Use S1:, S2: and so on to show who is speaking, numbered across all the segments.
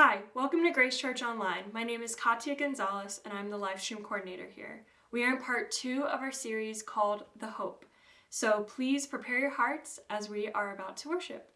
S1: Hi, welcome to Grace Church Online. My name is Katia Gonzalez and I'm the live stream coordinator here. We are in part two of our series called The Hope. So please prepare your hearts as we are about to worship.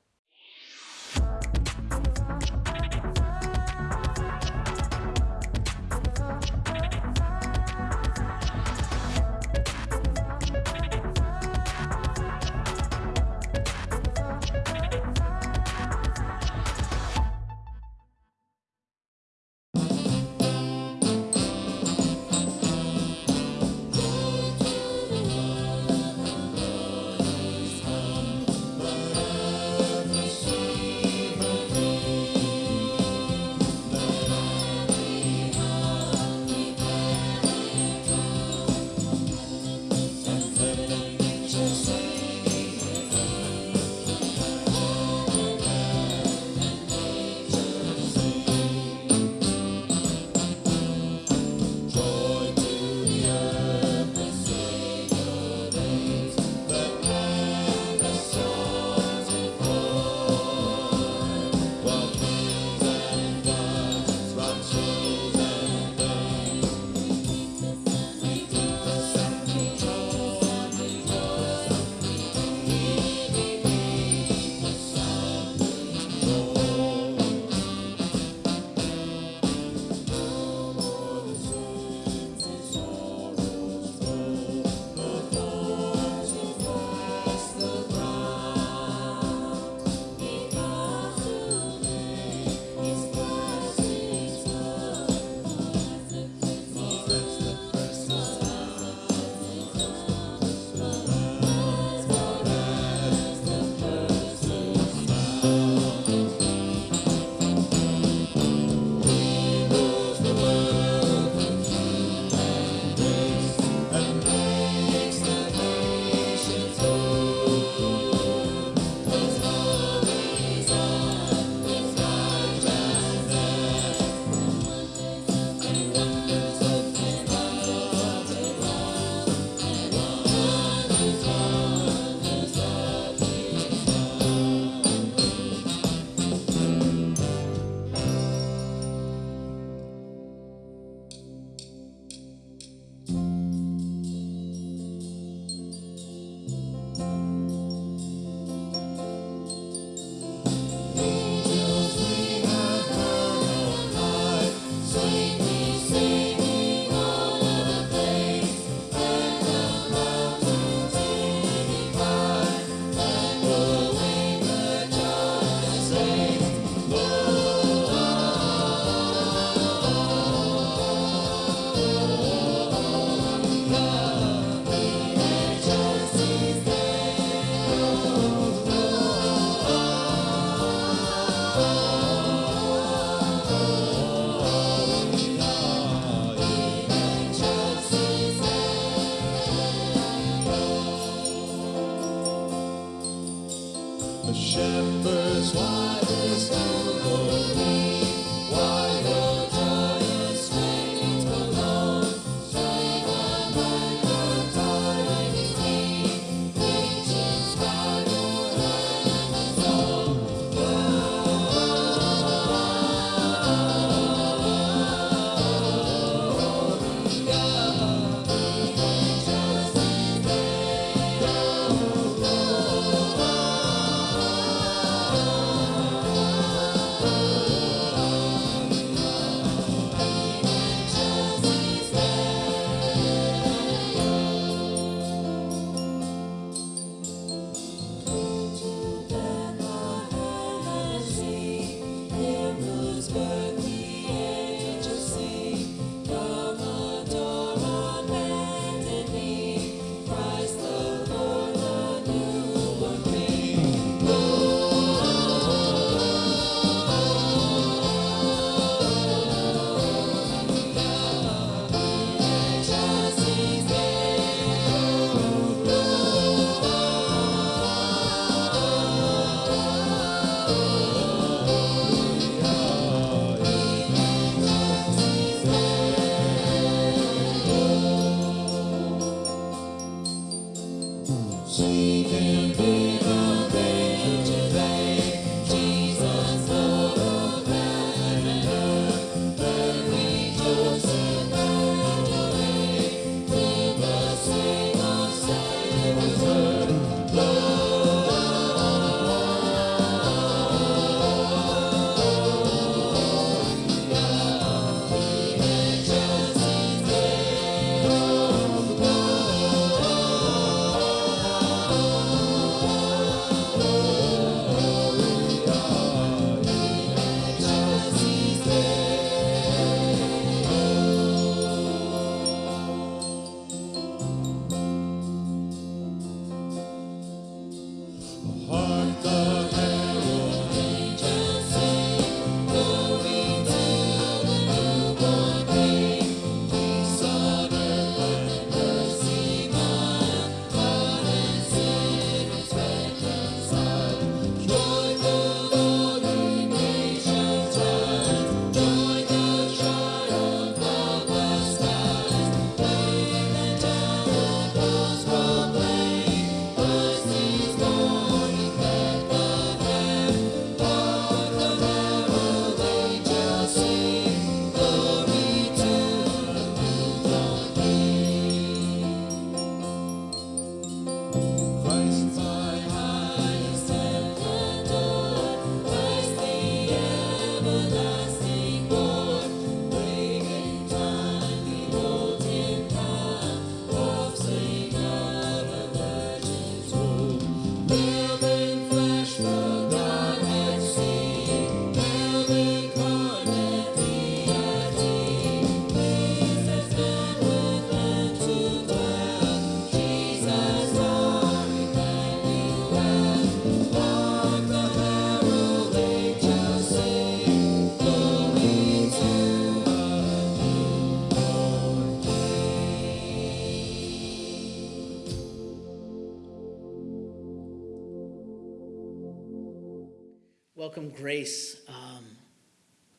S2: Welcome Grace, um,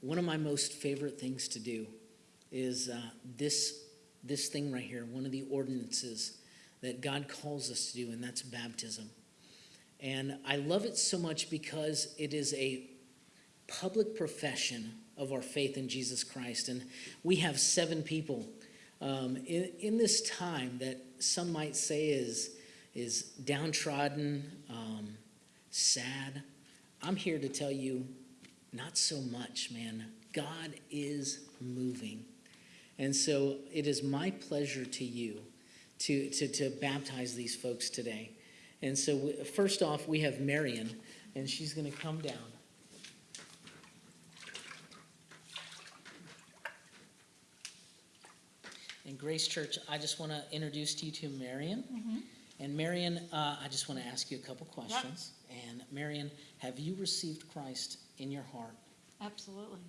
S2: one of my most favorite things to do is uh, this, this thing right here, one of the ordinances that God calls us to do, and that's baptism. And I love it so much because it is a public profession of our faith in Jesus Christ. And we have seven people um, in, in this time that some might say is, is downtrodden, um, sad. I'm here to tell you, not so much, man. God is moving. And so it is my pleasure to you to, to, to baptize these folks today. And so, we- first off, we have Marion, and she's going to come down. And Grace Church, I just want to introduce to you to Marion. And Marion, uh, I just want to ask you a couple questions. And Marion, have you received Christ in your heart?
S3: Absolutely.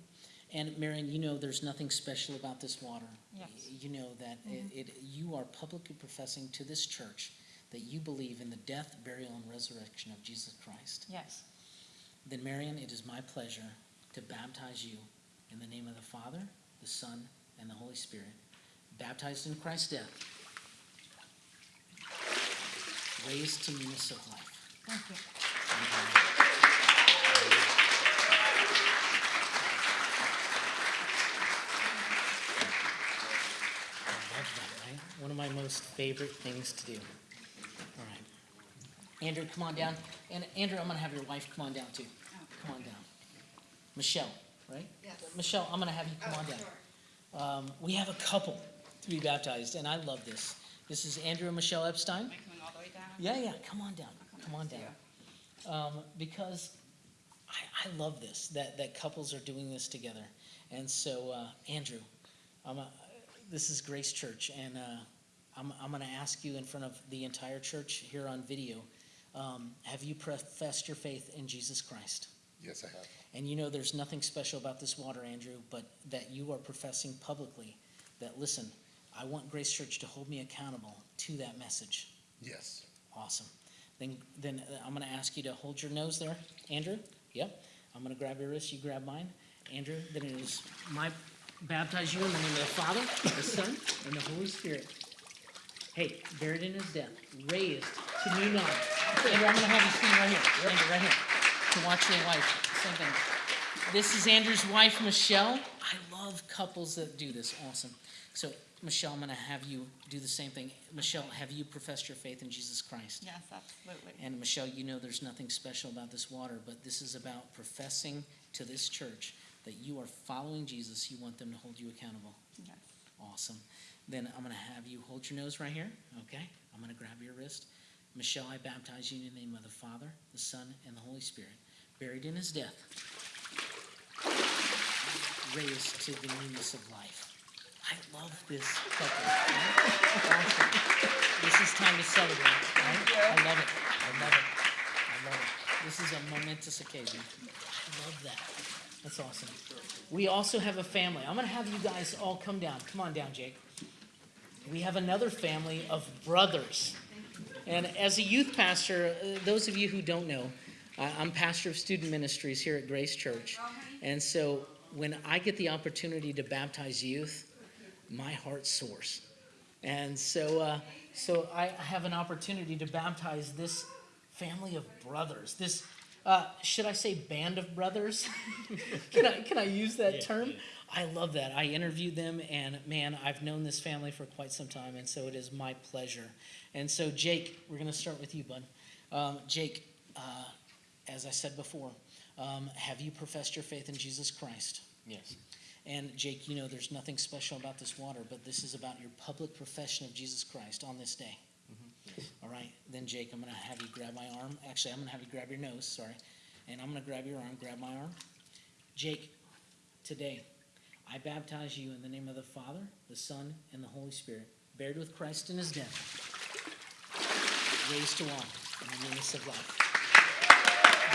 S2: And Marion, you know there's nothing special about this water.
S3: Yes.
S2: You know that it, mm-hmm. it, you are publicly professing to this church that you believe in the death, burial, and resurrection of Jesus Christ.
S3: Yes.
S2: Then, Marion, it is my pleasure to baptize you in the name of the Father, the Son, and the Holy Spirit, baptized in Christ's death, raised to newness of life.
S3: Thank you.
S2: I love that, right? One of my most favorite things to do. All right. Andrew, come on down. And Andrew, I'm gonna have your wife come on down too. Come on down. Michelle, right?
S4: Yes.
S2: Michelle, I'm gonna have you come
S4: Oh,
S2: on down.
S4: sure.
S2: Um, we have a couple to be baptized, and I love this. This is Andrew and Michelle Epstein.
S4: Am I coming all the way down?
S2: Yeah, yeah, come on down, come on down. Um, because I, I love this, that, that couples are doing this together. And so, uh, Andrew, I'm a, this is Grace Church, and, uh, I'm, I'm gonna ask you in front of the entire church here on video, um, have you professed your faith in Jesus Christ?
S5: Yes, I have.
S2: And you know there's nothing special about this water, Andrew, but that you are professing publicly that, listen, I want Grace Church to hold me accountable to that message.
S5: Yes.
S2: Awesome. Then, then uh, I'm gonna ask you to hold your nose there, Andrew. Yep. I'm gonna grab your wrist, you grab mine. Andrew, then it is my, baptize you in the name of the Father, the Son, and the Holy Spirit. Hey, buried in his death, raised to new life. Andrew, I'm gonna have you stand right here, Andrew, right here, to watch your wife, same thing. This is Andrew's wife, Michelle. I love couples that do this, awesome. So, Michelle, I'm gonna have you do the same thing. Michelle, have you professed your faith in Jesus Christ?
S4: Yes, absolutely.
S2: And Michelle, you know there's nothing special about this water, but this is about professing to this church that you are following Jesus. You want them to hold you accountable. Awesome. Then I'm going to have you hold your nose right here, okay? I'm going to grab your wrist. Michelle, I baptize you in the name of the Father, the Son, and the Holy Spirit, buried in his death, raised to the newness of life. I love this couple. Awesome. This is time to celebrate, right? I love it. I love it. I love it. This is a momentous occasion. I love that. That's awesome. We also have a family. I'm going to have you guys all come down. Come on down, Jake. We have another family of brothers. And as a youth pastor, uh, those of you who don't know, I'm pastor of student ministries here at Grace Church. And so when I get the opportunity to baptize youth, my heart soars. And so, uh, so I have an opportunity to baptize this family of brothers. This, uh, should I say, band of brothers? can I can I use that term? I love that. I interviewed them, and man, I've known this family for quite some time, and so it is my pleasure. And so, Jake, we're going to start with you, bud. Um, Jake, uh, as I said before, um, have you professed your faith in Jesus Christ?
S6: Yes.
S2: And Jake, you know there's nothing special about this water, but this is about your public profession of Jesus Christ on this day. All right, then Jake, I'm gonna have you grab my arm. Actually, I'm gonna have you grab your nose, sorry. And I'm gonna grab your arm, grab my arm. Jake, today, I baptize you in the name of the Father, the Son, and the Holy Spirit, buried with Christ in his death, raised to life in the newness of life.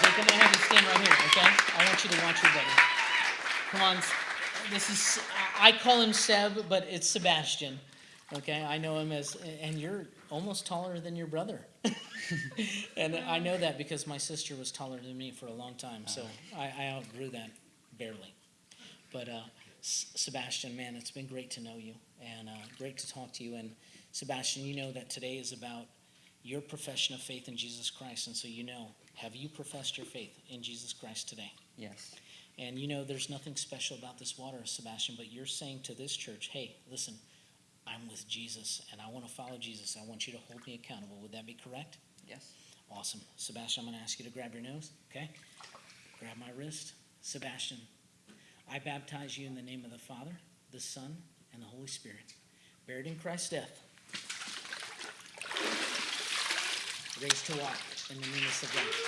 S2: Jake, I'm gonna have you stand right here, okay? I want you to watch your buddy. Come on, this is, I call him Seb, but it's Sebastian. Okay, I know him as, and you're almost taller than your brother. and I know that because my sister was taller than me for a long time, so I, I outgrew that barely. But uh, S- Sebastian, man, it's been great to know you and uh, great to talk to you. And Sebastian, you know that today is about your profession of faith in Jesus Christ, and so you know, have you professed your faith in Jesus Christ today?
S4: Yes.
S2: And you know, there's nothing special about this water, Sebastian, but you're saying to this church, hey, listen, I'm with Jesus and I want to follow Jesus. I want you to hold me accountable. Would that be correct?
S4: Yes.
S2: Awesome. Sebastian, I'm going to ask you to grab your nose, okay? Grab my wrist. Sebastian, I baptize you in the name of the Father, the Son, and the Holy Spirit, buried in Christ's death, raised to walk in the newness of life.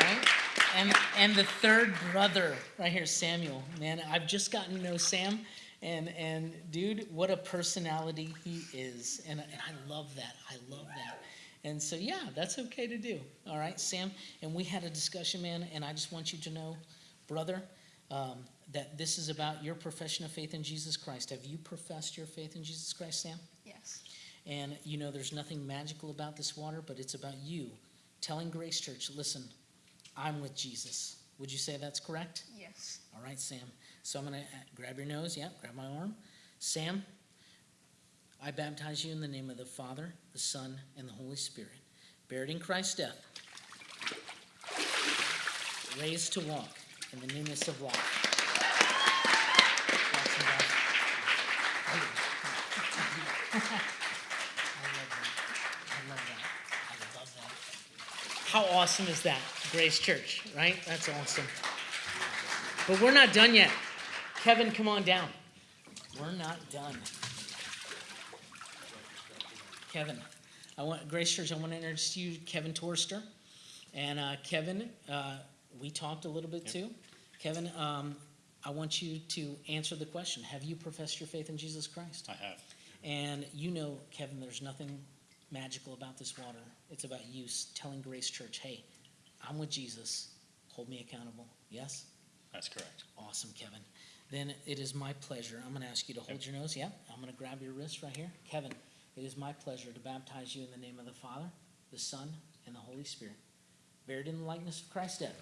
S2: Right? And and the third brother right here, Samuel. Man, I've just gotten to know Sam, and and dude, what a personality he is, and and I love that. I love that. And so yeah, that's okay to do. All right, Sam. And we had a discussion, man, and I just want you to know, brother. Um, that this is about your profession of faith in Jesus Christ. Have you professed your faith in Jesus Christ, Sam?
S3: Yes.
S2: And you know, there's nothing magical about this water, but it's about you telling Grace Church, listen, I'm with Jesus. Would you say that's correct?
S3: Yes.
S2: All right, Sam. So I'm going to uh, grab your nose. Yeah, grab my arm. Sam, I baptize you in the name of the Father, the Son, and the Holy Spirit, buried in Christ's death, raised to walk in the newness of life. I love that. I love that. I love that. How awesome is that, Grace Church, right? That's awesome. But we're not done yet. Kevin, come on down. We're not done. Kevin, I want Grace Church. I want to introduce you, Kevin Torster, and uh, Kevin. Uh, we talked a little bit too. Kevin, um, I want you to answer the question: Have you professed your faith in Jesus Christ?
S5: I have.
S2: And you know, Kevin, there's nothing magical about this water. It's about you telling Grace Church, hey, I'm with Jesus. Hold me accountable. Yes?
S5: That's correct.
S2: Awesome, Kevin. Then it is my pleasure. I'm going to ask you to hold your nose. Yeah, I'm going to grab your wrist right here. Kevin, it is my pleasure to baptize you in the name of the Father, the Son, and the Holy Spirit, buried in the likeness of Christ's death,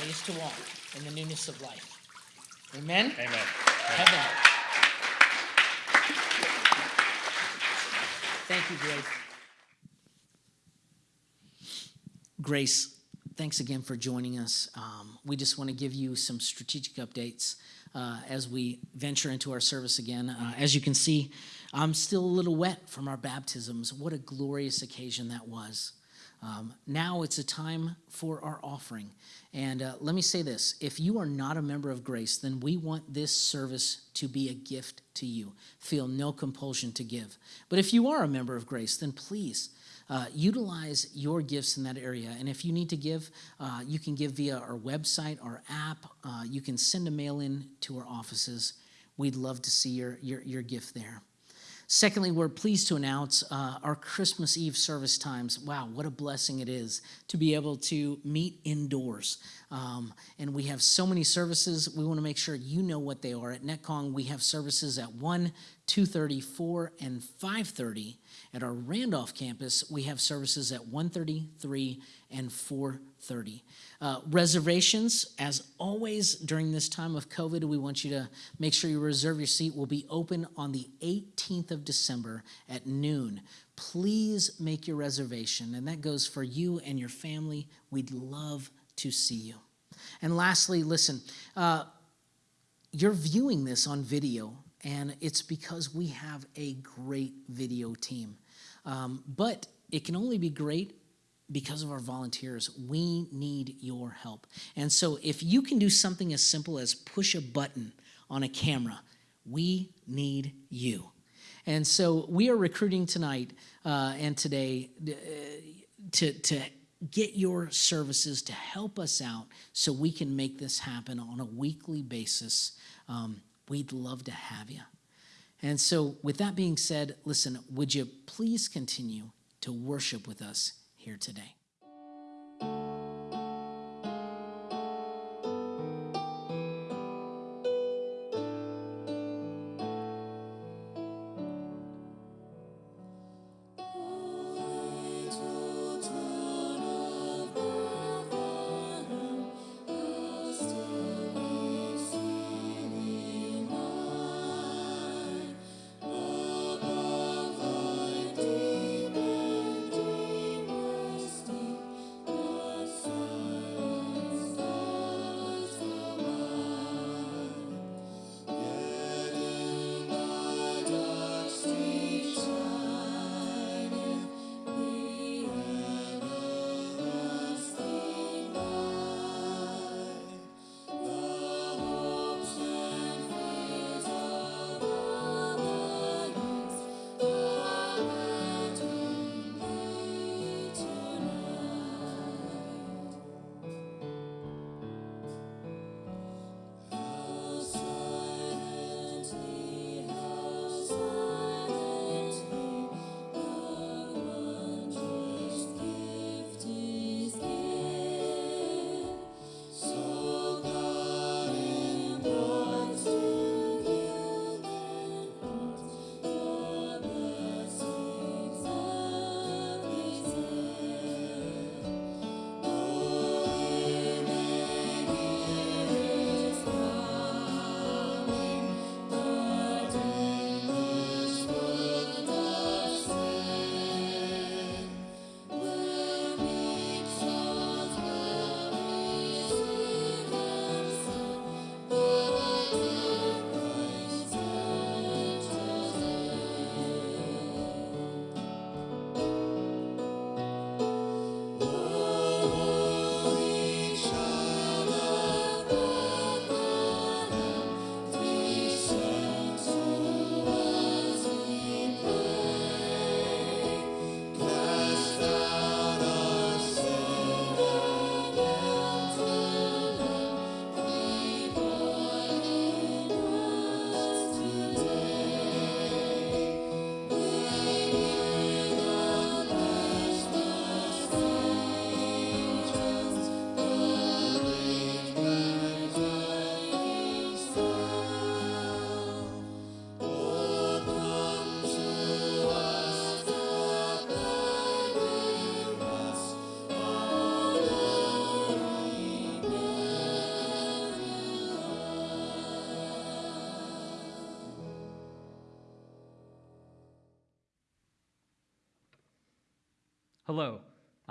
S2: raised to walk in the newness of life. Amen?
S5: Amen.
S2: Kevin. Thank you, Grace. Grace, thanks again for joining us. Um, we just want to give you some strategic updates uh, as we venture into our service again. Uh, as you can see, I'm still a little wet from our baptisms. What a glorious occasion that was. Um, now it's a time for our offering. And uh, let me say this if you are not a member of Grace, then we want this service to be a gift to you. Feel no compulsion to give. But if you are a member of Grace, then please uh, utilize your gifts in that area. And if you need to give, uh, you can give via our website, our app. Uh, you can send a mail in to our offices. We'd love to see your, your, your gift there. Secondly, we're pleased to announce uh, our Christmas Eve service times. Wow, what a blessing it is to be able to meet indoors. Um, and we have so many services. We want to make sure you know what they are. At Netcong, we have services at 1, 2.30, 4, and 5.30. At our Randolph campus, we have services at 1.30, 3, and 4.30. Uh, reservations, as always during this time of COVID, we want you to make sure you reserve your seat. Will be open on the 18th of December at noon. Please make your reservation, and that goes for you and your family. We'd love to see you. And lastly, listen, uh, you're viewing this on video, and it's because we have a great video team. Um, but it can only be great because of our volunteers. We need your help. And so if you can do something as simple as push a button on a camera, we need you. And so we are recruiting tonight uh, and today uh, to, to get your services to help us out so we can make this happen on a weekly basis. Um, we'd love to have you. And so, with that being said, listen, would you please continue to worship with us here today?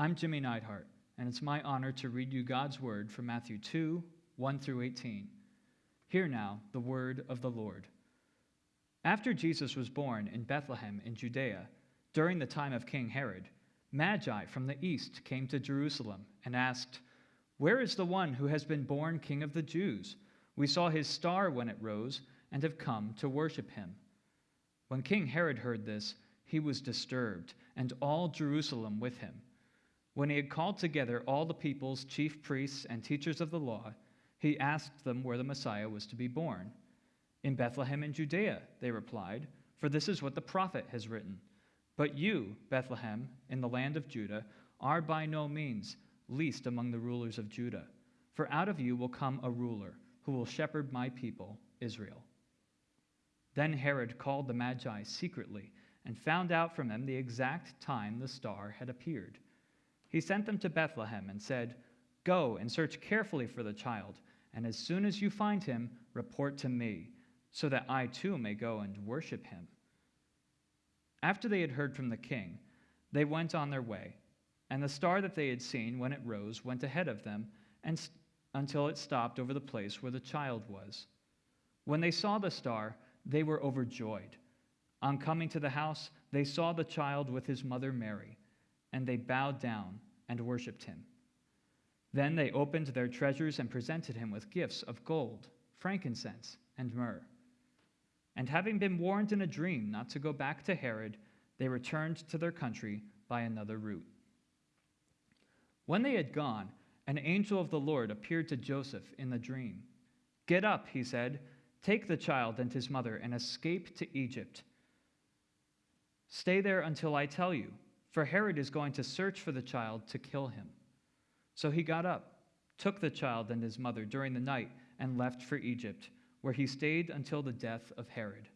S4: I'm Jimmy Neidhart, and it's my honor to read you God's word from Matthew 2 1 through 18. Hear now the word of the Lord. After Jesus was born in Bethlehem in Judea, during the time of King Herod, Magi from the east came to Jerusalem and asked, Where is the one who has been born King of the Jews? We saw his star when it rose and have come to worship him. When King Herod heard this, he was disturbed, and all Jerusalem with him. When he had called together all the people's chief priests and teachers of the law, he asked them where the Messiah was to be born. In Bethlehem in Judea, they replied, for this is what the prophet has written. But you, Bethlehem, in the land of Judah, are by no means least among the rulers of Judah, for out of you will come a ruler who will shepherd my people, Israel. Then Herod called the Magi secretly and found out from them the exact time the star had appeared. He sent them to Bethlehem and said, Go and search carefully for the child, and as soon as you find him, report to me, so that I too may go and worship him. After they had heard from the king, they went on their way, and the star that they had seen when it rose went ahead of them and st- until it stopped over the place where the child was. When they saw the star, they were overjoyed. On coming to the house, they saw the child with his mother Mary, and they bowed down and worshipped him. Then they opened their treasures and presented him with gifts of gold, frankincense, and myrrh. And having been warned in a dream not to go back to Herod, they returned to their country by another route. When they had gone, an angel of the Lord appeared to Joseph in the dream. Get up, he said, take the child and his mother and escape to Egypt. Stay there until I tell you, for Herod is going to search for the child to kill him. So he got up, took the child and his mother during the night, and left for Egypt, where he stayed until the death of Herod.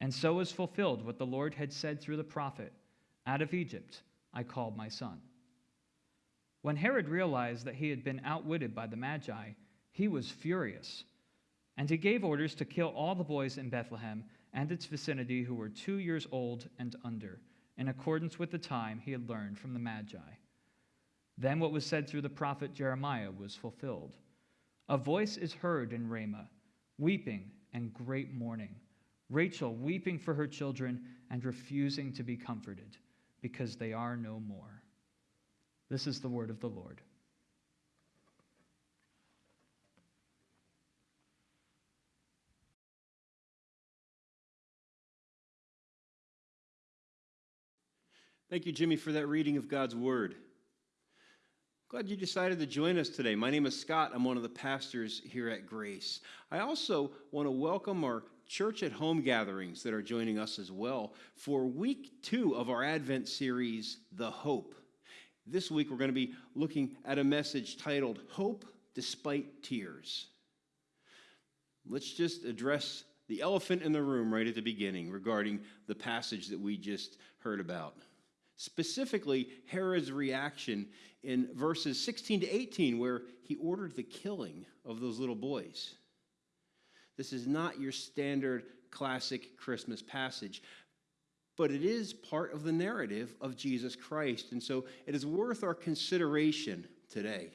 S4: And so was fulfilled what the Lord had said through the prophet Out of Egypt I called my son. When Herod realized that he had been outwitted by the Magi, he was furious. And he gave orders to kill all the boys in Bethlehem and its vicinity who were two years old and under, in accordance with the time he had learned from the Magi. Then what was said through the prophet Jeremiah was fulfilled. A voice is heard in Ramah, weeping and great mourning, Rachel weeping for her children and refusing to be comforted, because they are no more. This is the word of the Lord.
S5: Thank you, Jimmy, for that reading of God's Word. Glad you decided to join us today. My name is Scott. I'm one of the pastors here at Grace. I also want to welcome our church at home gatherings that are joining us as well for week two of our Advent series, The Hope. This week, we're going to be looking at a message titled Hope Despite Tears. Let's just address the elephant in the room right at the beginning regarding the passage that we just heard about specifically Herod's reaction in verses 16 to 18, where he ordered the killing of those little boys. This is not your standard classic Christmas passage, but it is part of the narrative of Jesus Christ, and so it is worth our consideration today.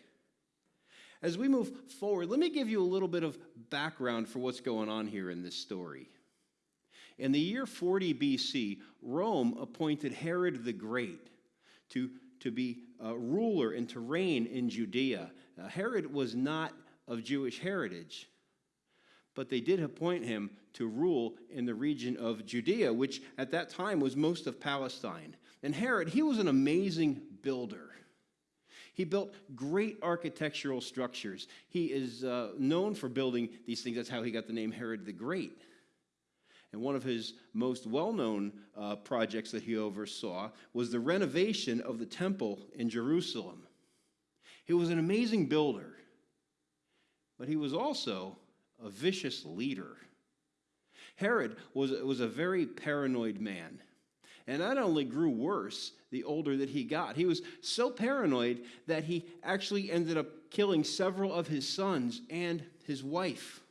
S5: As we move forward, let me give you a little bit of background for what's going on here in this story. In the year 40 BC, Rome appointed Herod the Great to, to be a ruler and to reign in Judea. Now, Herod was not of Jewish heritage, but they did appoint him to rule in the region of Judea, which at that time was most of Palestine. And Herod, he was an amazing builder. He built great architectural structures. He is uh, known for building these things. That's how he got the name Herod the Great. And one of his most well known uh, projects that he oversaw was the renovation of the temple in Jerusalem. He was an amazing builder, but he was also a vicious leader. Herod was, was a very paranoid man. And that only grew worse the older that he got. He was so paranoid that he actually ended up killing several of his sons and his wife.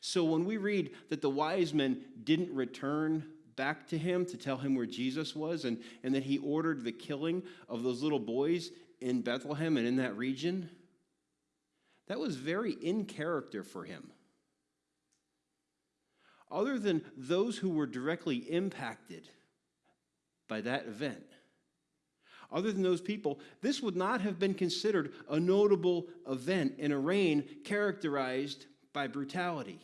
S5: So when we read that the wise men didn't return back to him to tell him where Jesus was and, and that he ordered the killing of those little boys in Bethlehem and in that region, that was very in character for him. Other than those who were directly impacted by that event, other than those people, this would not have been considered a notable event in a reign characterized by brutality.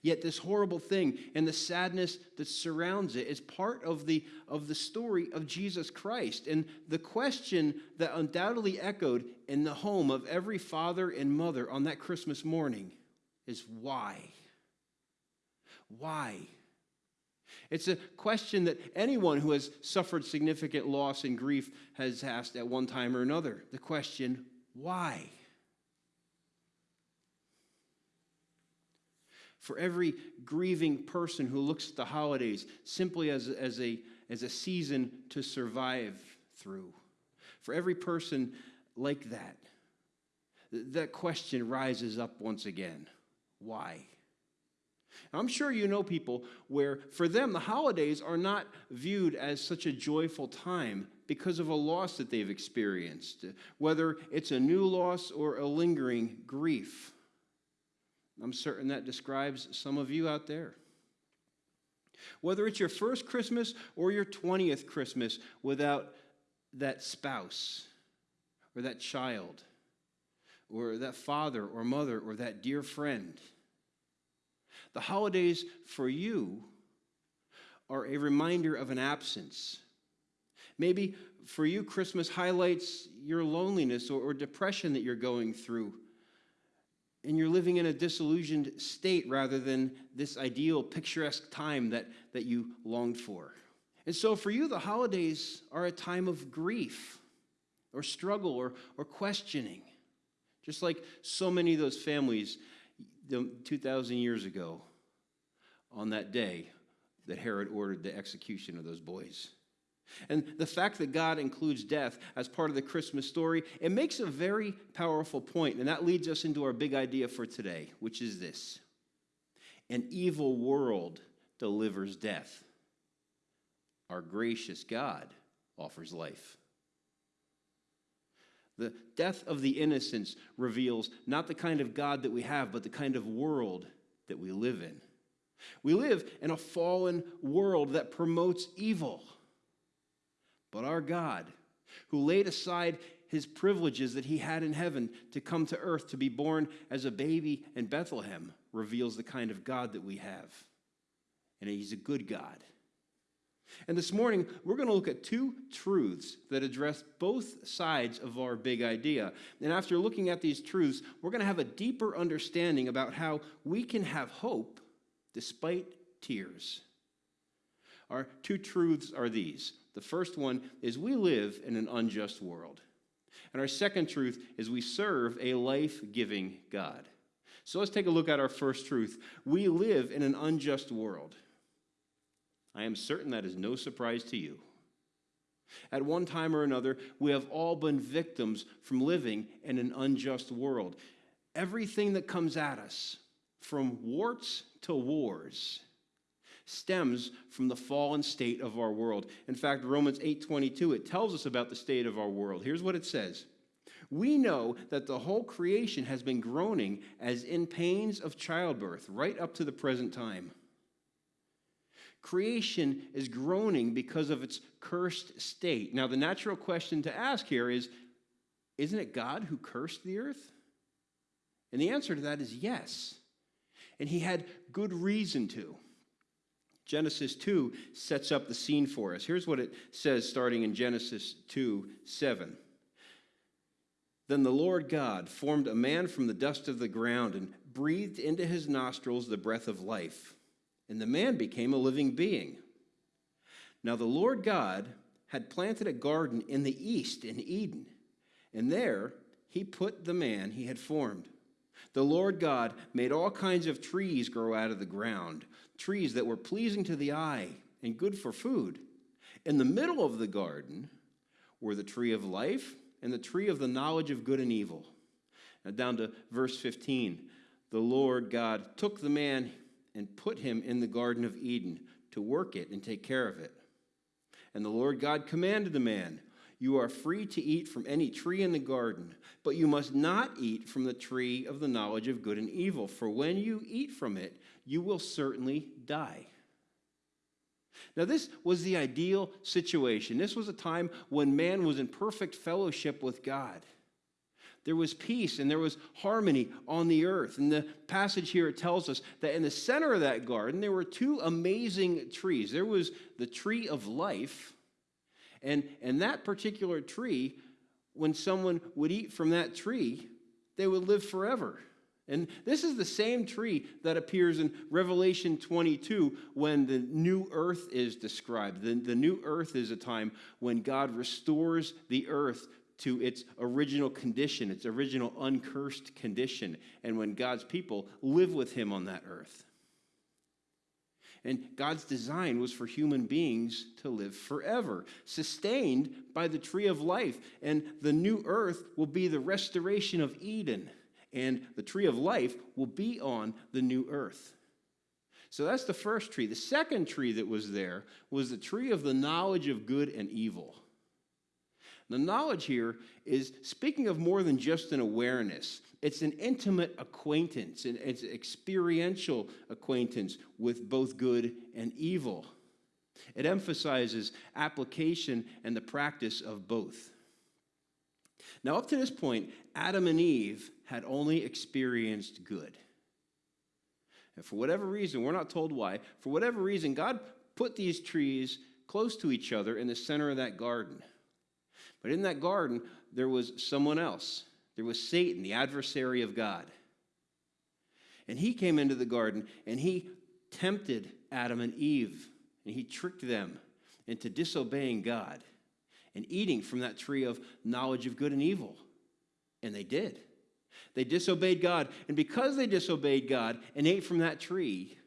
S5: Yet this horrible thing and the sadness that surrounds it is part of the, of the story of Jesus Christ. And the question that undoubtedly echoed in the home of every father and mother on that Christmas morning is why? Why? It's a question that anyone who has suffered significant loss and grief has asked at one time or another. The question, why? For every grieving person who looks at the holidays simply as, as, a, as a season to survive through, for every person like that, that question rises up once again. Why? I'm sure you know people where, for them, the holidays are not viewed as such a joyful time because of a loss that they've experienced, whether it's a new loss or a lingering grief. I'm certain that describes some of you out there. Whether it's your first Christmas or your 20th Christmas without that spouse or that child or that father or mother or that dear friend. The holidays for you are a reminder of an absence. Maybe for you, Christmas highlights your loneliness or, or, depression that you're going through. And you're living in a disillusioned state rather than this ideal, picturesque time that, that you longed for. And so for you, the holidays are a time of grief or struggle or, or questioning. Just like so many of those families 2,000 years ago on that day that Herod ordered the execution of those boys. And the fact that God includes death as part of the Christmas story, it makes a very powerful point, and that leads us into our big idea for today, which is this An evil world delivers death. Our gracious God offers life. The death of the innocents reveals not the kind of God that we have, but the kind of world that we live in. We live in a fallen world that promotes evil. But our God, who laid aside his privileges that he had in heaven to come to earth to be born as a baby in Bethlehem, reveals the kind of God that we have. And he's a good God. And this morning, we're going to look at two truths that address both sides of our big idea. And after looking at these truths, we're going to have a deeper understanding about how we can have hope despite tears. Our two truths are these. The first one is we live in an unjust world. And our second truth is we serve a life giving God. So let's take a look at our first truth. We live in an unjust world. I am certain that is no surprise to you. At one time or another, we have all been victims from living in an unjust world. Everything that comes at us, from warts to wars, stems from the fallen state of our world. In fact, Romans 8:22 it tells us about the state of our world. Here's what it says. We know that the whole creation has been groaning as in pains of childbirth right up to the present time. Creation is groaning because of its cursed state. Now, the natural question to ask here is Isn't it God who cursed the earth? And the answer to that is yes. And he had good reason to. Genesis 2 sets up the scene for us. Here's what it says starting in Genesis 2 7. Then the Lord God formed a man from the dust of the ground and breathed into his nostrils the breath of life and the man became a living being. Now the Lord God had planted a garden in the east in Eden, and there he put the man he had formed. The Lord God made all kinds of trees grow out of the ground, trees that were pleasing to the eye and good for food. In the middle of the garden were the tree of life and the tree of the knowledge of good and evil. Now, down to verse 15. The Lord God took the man and put him in the Garden of Eden to work it and take care of it. And the Lord God commanded the man, You are free to eat from any tree in the garden, but you must not eat from the tree of the knowledge of good and evil, for when you eat from it, you will certainly die. Now, this was the ideal situation. This was a time when man was in perfect fellowship with God. There was peace and there was harmony on the earth. And the passage here tells us that in the center of that garden there were two amazing trees. There was the tree of life, and, and that particular tree, when someone would eat from that tree, they would live forever. And this is the same tree that appears in Revelation 22 when the new earth is described. The, the new earth is a time when God restores the earth to its original condition, its original uncursed condition, and when God's people live with Him on that earth. And God's design was for human beings to live forever, sustained by the tree of life. And the new earth will be the restoration of Eden and the tree of life will be on the new earth. So that's the first tree. The second tree that was there was the tree of the knowledge of good and evil. The knowledge here is speaking of more than just an awareness. It's an intimate acquaintance, and it's an experiential acquaintance with both good and evil. It emphasizes application and the practice of both. Now, up to this point, Adam and Eve had only experienced good. And for whatever reason, we're not told why, for whatever reason, God put these trees close to each other in the center of that garden. But in that garden, there was someone else. There was Satan, the adversary of God. And he came into the garden and he tempted Adam and Eve, and he tricked them into disobeying God and eating from that tree of knowledge of good and evil. And they did. They disobeyed God. And because they disobeyed God and ate from that tree,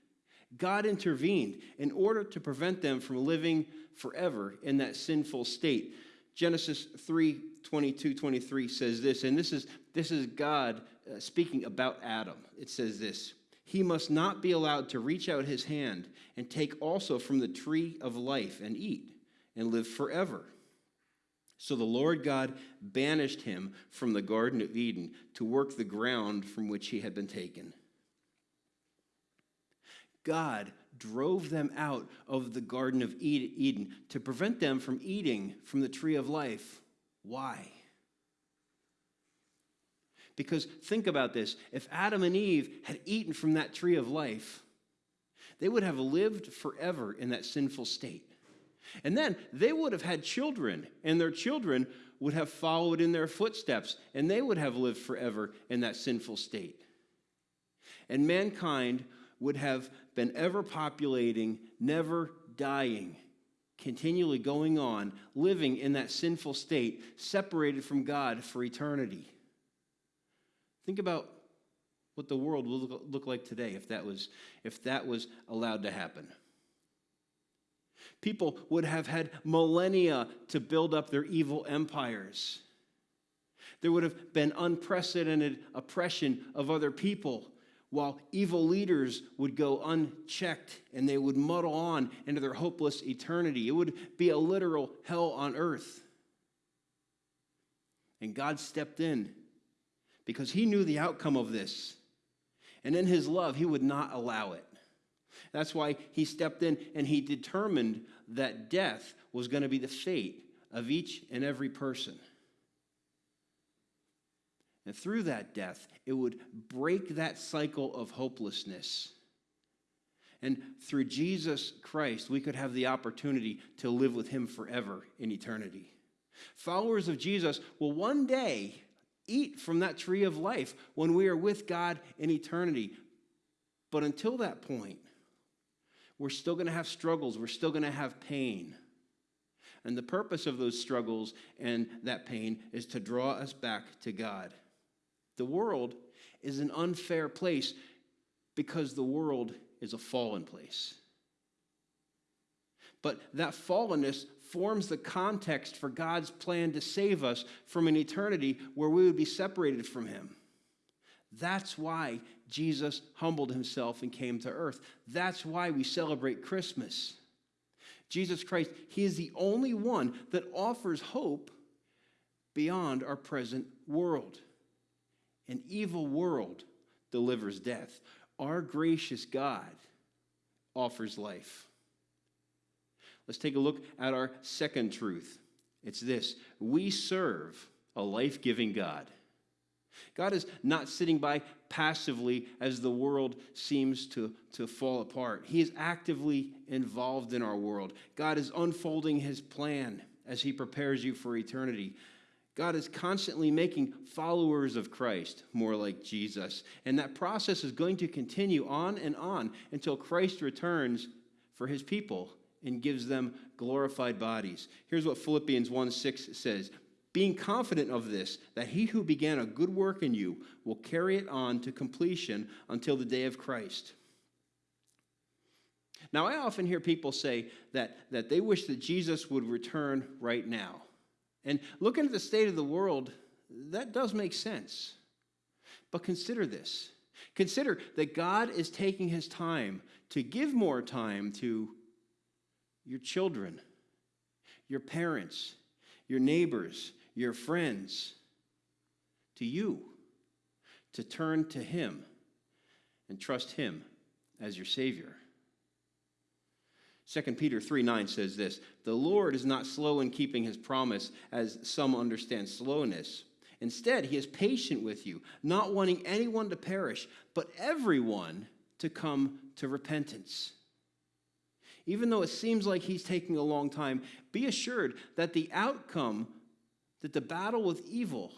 S5: God intervened in order to prevent them from living forever in that sinful state. Genesis 3 22 23 says this, and this is, this is God uh, speaking about Adam. It says this He must not be allowed to reach out his hand and take also from the tree of life and eat and live forever. So the Lord God banished him from the Garden of Eden to work the ground from which he had been taken. God drove them out of the Garden of Eden to prevent them from eating from the tree of life. Why? Because think about this if Adam and Eve had eaten from that tree of life, they would have lived forever in that sinful state. And then they would have had children, and their children would have followed in their footsteps, and they would have lived forever in that sinful state. And mankind would have been ever populating, never dying, continually going on, living in that sinful state, separated from God for eternity. Think about what the world will look like today if that was, if that was allowed to happen. People would have had millennia to build up their evil empires. There would have been unprecedented oppression of other people, while evil leaders would go unchecked and they would muddle on into their hopeless eternity. It would be a literal hell on earth. And God stepped in because he knew the outcome of this. And in his love, he would not allow it. That's why he stepped in and he determined that death was going to be the fate of each and every person. And through that death, it would break that cycle of hopelessness. And through Jesus Christ, we could have the opportunity to live with him forever in eternity. Followers of Jesus will one day eat from that tree of life when we are with God in eternity. But until that point, we're still going to have struggles, we're still going to have pain. And the purpose of those struggles and that pain is to draw us back to God. The world is an unfair place because the world is a fallen place. But that fallenness forms the context for God's plan to save us from an eternity where we would be separated from Him. That's why Jesus humbled himself and came to earth. That's why we celebrate Christmas. Jesus Christ, He is the only one that offers hope beyond our present world. An evil world delivers death. Our gracious God offers life. Let's take a look at our second truth. It's this we serve a life giving God. God is not sitting by passively as the world seems to, to fall apart. He is actively involved in our world. God is unfolding his plan as he prepares you for eternity. God is constantly making followers of Christ more like Jesus. And that process is going to continue on and on until Christ returns for his people and gives them glorified bodies. Here's what Philippians 1 6 says Being confident of this, that he who began a good work in you will carry it on to completion until the day of Christ. Now, I often hear people say that, that they wish that Jesus would return right now. And looking at the state of the world, that does make sense. But consider this consider that God is taking his time to give more time to your children, your parents, your neighbors, your friends, to you, to turn to him and trust him as your Savior. 2 Peter 3 9 says this The Lord is not slow in keeping his promise, as some understand slowness. Instead, he is patient with you, not wanting anyone to perish, but everyone to come to repentance. Even though it seems like he's taking a long time, be assured that the outcome, that the battle with evil,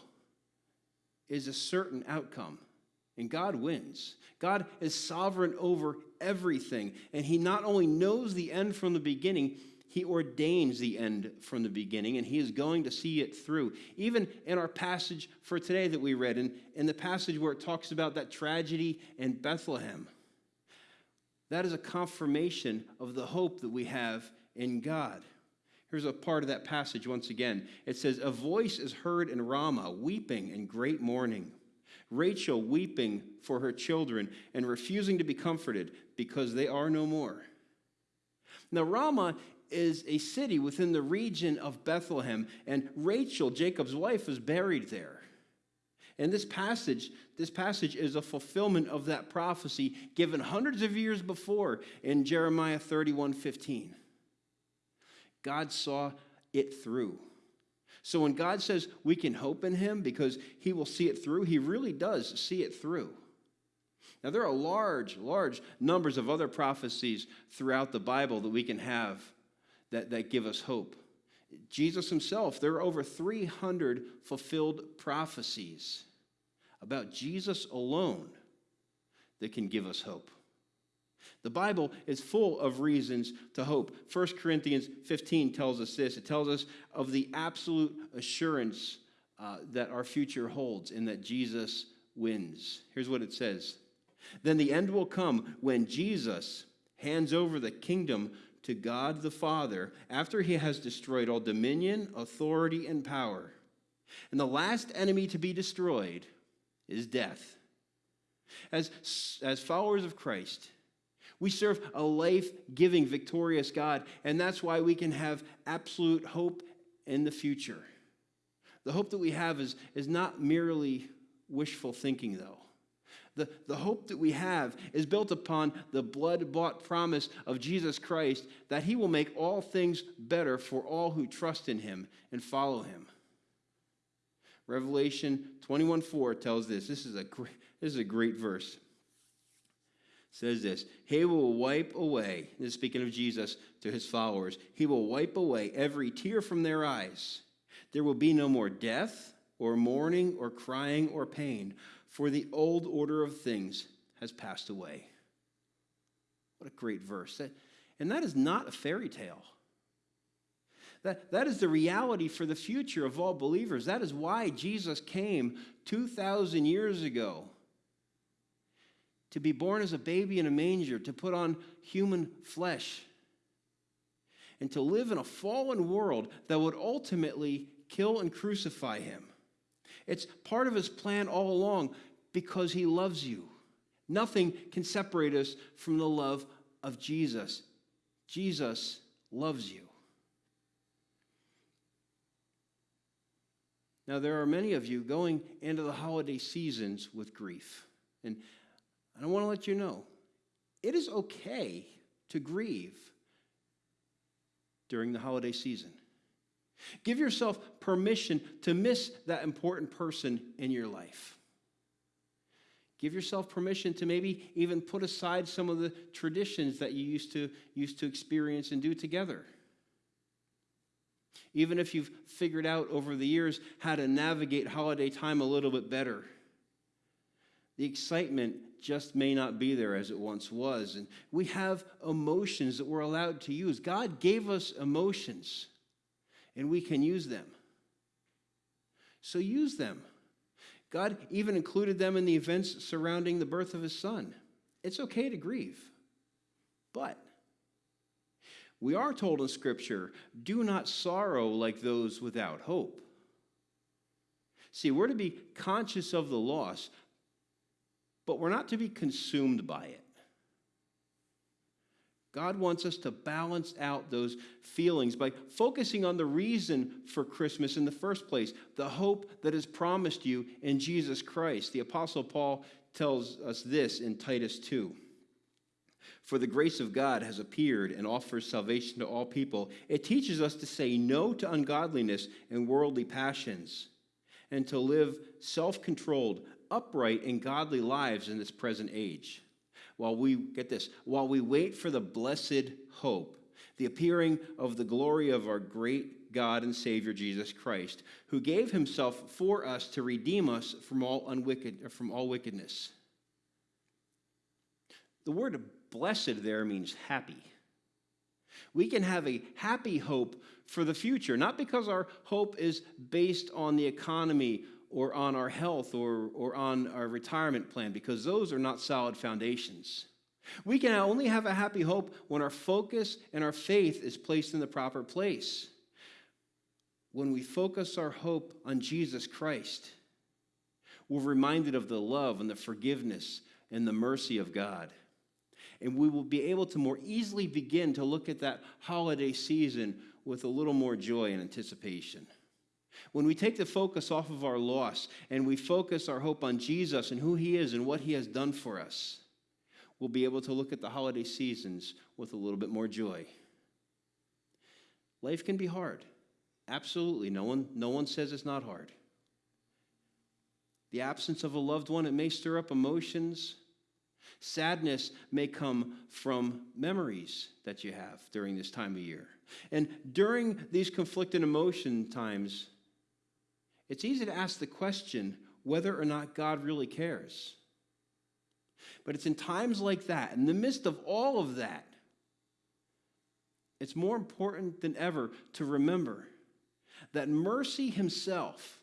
S5: is a certain outcome. And God wins. God is sovereign over everything. And He not only knows the end from the beginning, He ordains the end from the beginning, and He is going to see it through. Even in our passage for today that we read, in, in the passage where it talks about that tragedy in Bethlehem, that is a confirmation of the hope that we have in God. Here's a part of that passage once again. It says, A voice is heard in Ramah, weeping and great mourning. Rachel weeping for her children and refusing to be comforted because they are no more. Now, Ramah is a city within the region of Bethlehem, and Rachel, Jacob's wife, was buried there. And this passage, this passage is a fulfillment of that prophecy given hundreds of years before in Jeremiah 31 15. God saw it through. So when God says we can hope in him because he will see it through, he really does see it through. Now, there are large, large numbers of other prophecies throughout the Bible that we can have that, that give us hope. Jesus himself, there are over 300 fulfilled prophecies about Jesus alone that can give us hope. The Bible is full of reasons to hope. 1 Corinthians 15 tells us this it tells us of the absolute assurance uh, that our future holds and that Jesus wins. Here's what it says Then the end will come when Jesus hands over the kingdom to God the Father after he has destroyed all dominion, authority, and power. And the last enemy to be destroyed is death. As, as followers of Christ, we serve a life giving, victorious God, and that's why we can have absolute hope in the future. The hope that we have is, is not merely wishful thinking, though. The, the hope that we have is built upon the blood bought promise of Jesus Christ that he will make all things better for all who trust in him and follow him. Revelation 21 4 tells this. This is a, great, this is a great verse says this He will wipe away, this speaking of Jesus to his followers, He will wipe away every tear from their eyes. There will be no more death, or mourning, or crying, or pain, for the old order of things has passed away. What a great verse. And that is not a fairy tale. That, that is the reality for the future of all believers. That is why Jesus came 2,000 years ago to be born as a baby in a manger, to put on human flesh, and to live in a fallen world that would ultimately kill and crucify him. It's part of his plan all along because he loves you. Nothing can separate us from the love of Jesus. Jesus loves you. Now, there are many of you going into the holiday seasons with grief. And I want to let you know it is okay to grieve during the holiday season. Give yourself permission to miss that important person in your life. Give yourself permission to maybe even put aside some of the traditions that you used to, used to experience and do together. Even if you've figured out over the years how to navigate holiday time a little bit better, the excitement just may not be there as it once was. And we have emotions that we're allowed to use. God gave us emotions, and we can use them. So use them. God even included them in the events surrounding the birth of his son. It's okay to grieve. But we are told in Scripture do not sorrow like those without hope. See, we're to be conscious of the loss, but we're not to be consumed by it. God wants us to balance out those feelings by focusing on the reason for Christmas in the first place, the hope that is promised you in Jesus Christ. The Apostle Paul tells us this in Titus 2. For the grace of God has appeared and offers salvation to all people. It teaches us to say no to ungodliness and worldly passions, and to live self controlled, upright, and godly lives in this present age while we, get this, while we wait for the blessed hope, the appearing of the glory of our great God and Savior Jesus Christ, who gave himself for us to redeem us from all, unwicked, from all wickedness. The word blessed there means happy. We can have a happy hope for the future, not because our hope is based on the economy or on our health or, or on our retirement plan, because those are not solid foundations. We can only have a happy hope when our focus and our faith is placed in the proper place. When we focus our hope on Jesus Christ, we're reminded of the love and the forgiveness and the mercy of God. And we will be able to more easily begin to look at that holiday season with a little more joy and anticipation. When we take the focus off of our loss and we focus our hope on Jesus and who he is and what he has done for us, we'll be able to look at the holiday seasons with a little bit more joy. Life can be hard. Absolutely. No one, no one says it's not hard. The absence of a loved one, it may stir up emotions. Sadness may come from memories that you have during this time of year. And during these conflicted emotion times, it's easy to ask the question whether or not God really cares. But it's in times like that, in the midst of all of that, it's more important than ever to remember that mercy himself,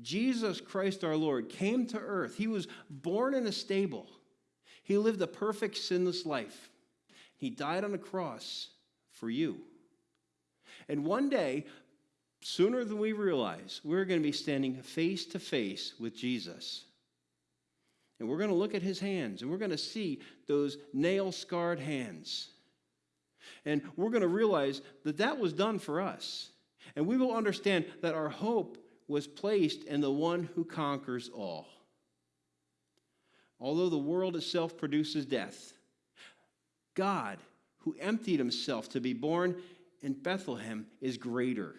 S5: Jesus Christ our Lord, came to earth. He was born in a stable. He lived a perfect, sinless life. He died on a cross for you. And one day, sooner than we realize, we're going to be standing face to face with Jesus. And we're going to look at his hands and we're going to see those nail scarred hands. And we're going to realize that that was done for us. And we will understand that our hope was placed in the one who conquers all. Although the world itself produces death, God, who emptied himself to be born in Bethlehem, is greater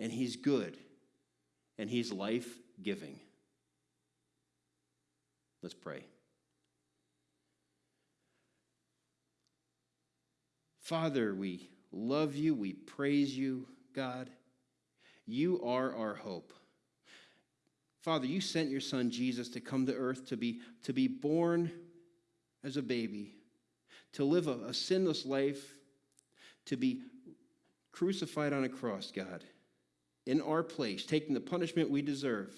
S5: and He's good, and He's life giving. Let's pray. Father, we love you, we praise you, God. You are our hope. Father, you sent your son Jesus to come to earth to be, to be born as a baby, to live a, a sinless life, to be crucified on a cross, God in our place, taking the punishment we deserve.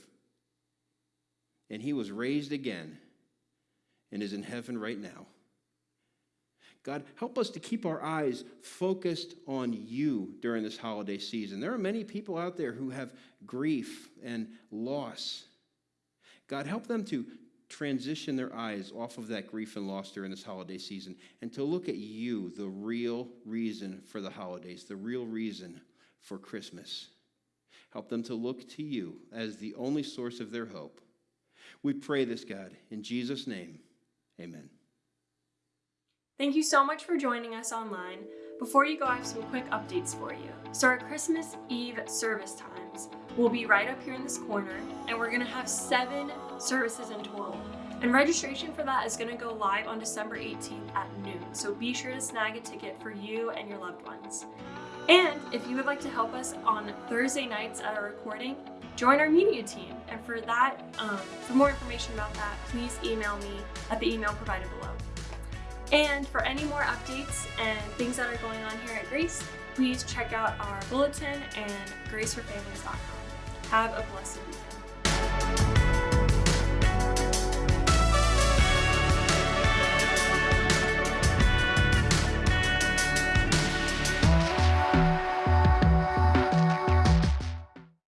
S5: And he was raised again and is in heaven right now. God, help us to keep our eyes focused on you during this holiday season. There are many people out there who have grief and loss. God, help them to transition their eyes off of that grief and loss during this holiday season and to look at you, the real reason for the holidays, the real reason for Christmas. Help them to look to you as the only source of their hope. We pray this, God, in Jesus' name. Amen.
S1: Thank you so much for joining us online. Before you go, I have some quick updates for you. So, our Christmas Eve service times will be right up here in this corner, and we're going to have seven services in total. And registration for that is going to go live on December 18th at noon. So, be sure to snag a ticket for you and your loved ones. And if you would like to help us on Thursday nights at our recording, join our media team. And for that, um, for more information about that, please email me at the email provided below. And for any more updates and things that are going on here at Grace, please check out our bulletin and graceforfamilies.com. Have a blessed week.